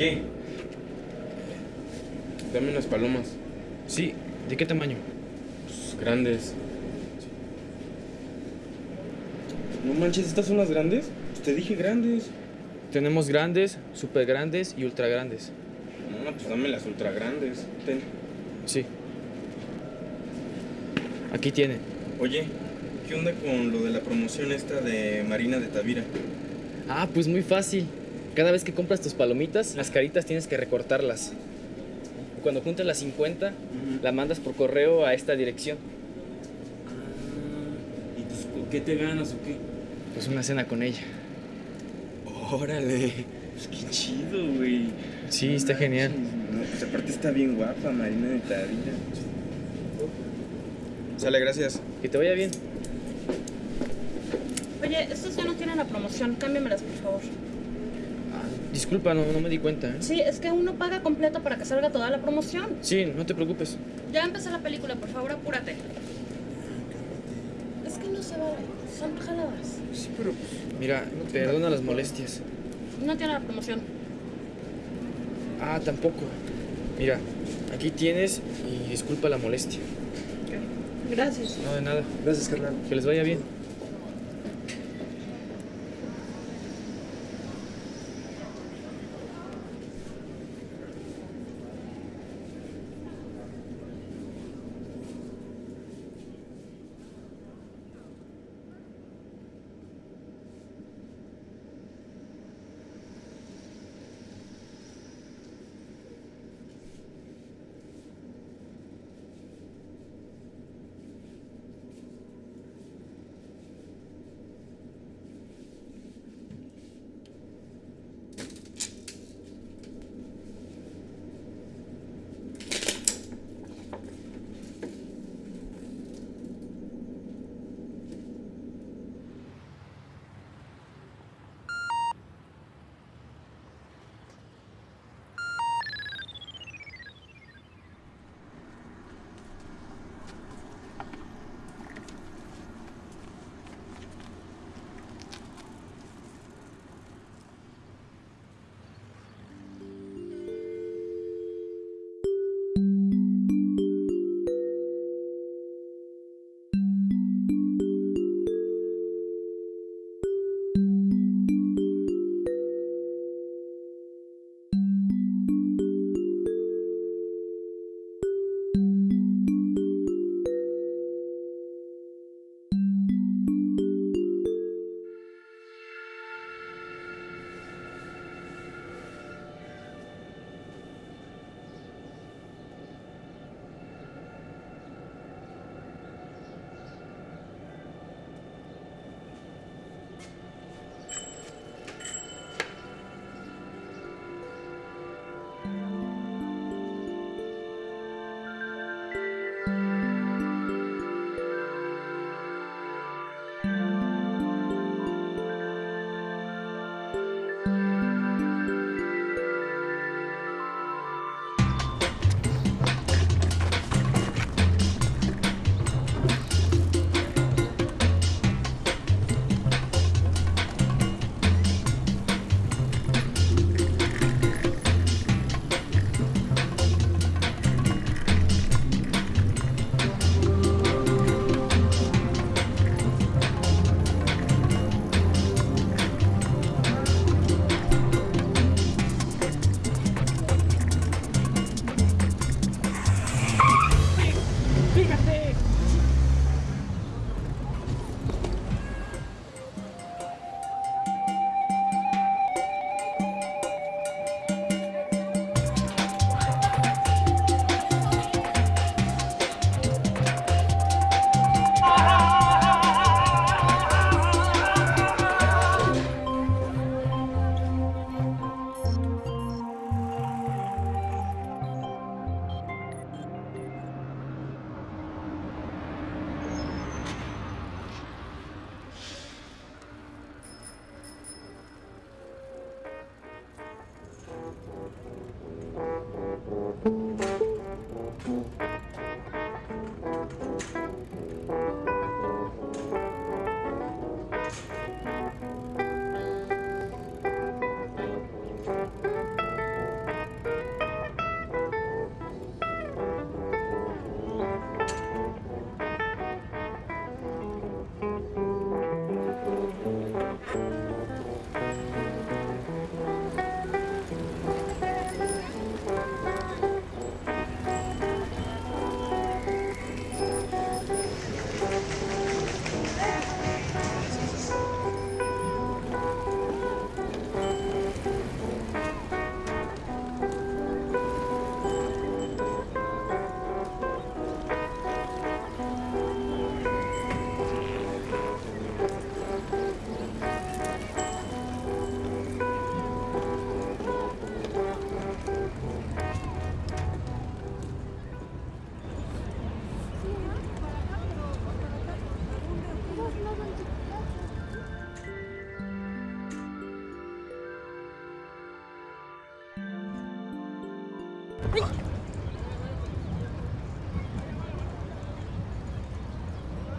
Oye, dame unas palomas. Sí, ¿de qué tamaño? Pues, grandes. No manches, ¿estas son las grandes? Pues te dije grandes. Tenemos grandes, super grandes y ultra grandes. No, pues dame las ultra grandes. Ten. Sí. Aquí tiene. Oye, ¿qué onda con lo de la promoción esta de Marina de Tavira? Ah, pues muy fácil. Cada vez que compras tus palomitas, las caritas tienes que recortarlas. Cuando juntas las 50, la mandas por correo a esta dirección. ¿Y pues qué te ganas o qué? Pues una cena con ella. Órale, pues qué chido, güey. Sí, está genial. No, pues aparte está bien guapa Marina de Tavira. Sale, gracias. Que te vaya bien. Oye, estos ya no tienen la promoción, cámbiamelas, por favor. Disculpa, no, no me di cuenta. ¿eh? Sí, es que uno paga completo para que salga toda la promoción. Sí, no te preocupes. Ya empezó la película, por favor, apúrate. Es que no se vale, son jaladas. Sí, pero Mira, perdona las molestias. No tiene la promoción. Ah, tampoco. Mira, aquí tienes y disculpa la molestia. Gracias. No, de nada. Gracias, carnal. Que les vaya bien.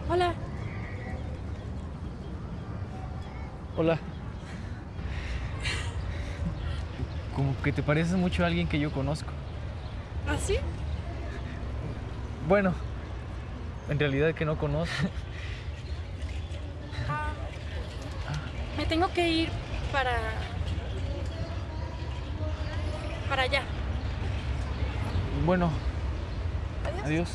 Hola. Hola. Como que te pareces mucho a alguien que yo conozco. ¿Así? Bueno, en realidad que no conozco. Me tengo que ir para... Para allá. Bueno, adiós.